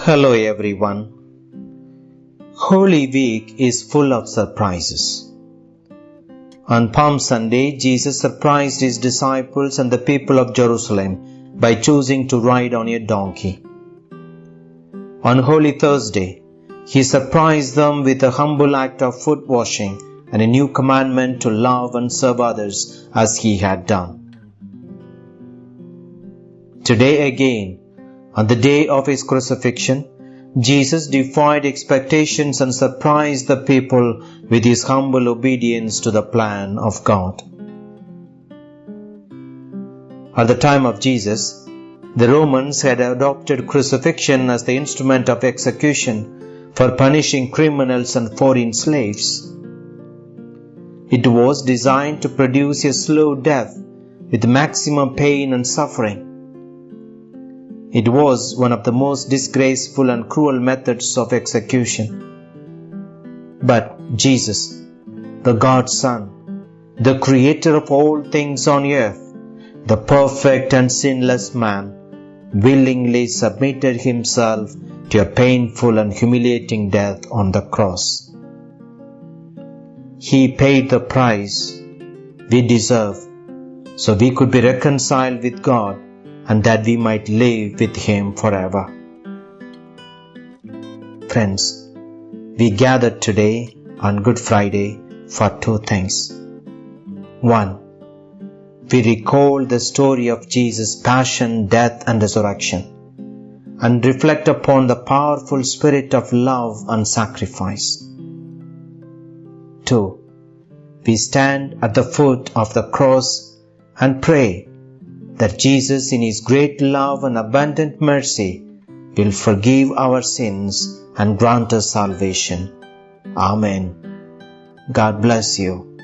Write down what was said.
Hello everyone. Holy Week is full of surprises. On Palm Sunday, Jesus surprised his disciples and the people of Jerusalem by choosing to ride on a donkey. On Holy Thursday, he surprised them with a humble act of foot washing and a new commandment to love and serve others as he had done. Today again, on the day of his crucifixion, Jesus defied expectations and surprised the people with his humble obedience to the plan of God. At the time of Jesus, the Romans had adopted crucifixion as the instrument of execution for punishing criminals and foreign slaves. It was designed to produce a slow death with maximum pain and suffering. It was one of the most disgraceful and cruel methods of execution. But Jesus, the God's Son, the Creator of all things on earth, the perfect and sinless man, willingly submitted himself to a painful and humiliating death on the cross. He paid the price we deserve so we could be reconciled with God and that we might live with Him forever. Friends, we gathered today on Good Friday for two things. One, we recall the story of Jesus' passion, death, and resurrection, and reflect upon the powerful spirit of love and sacrifice. Two, we stand at the foot of the cross and pray that Jesus, in His great love and abundant mercy, will forgive our sins and grant us salvation. Amen. God bless you.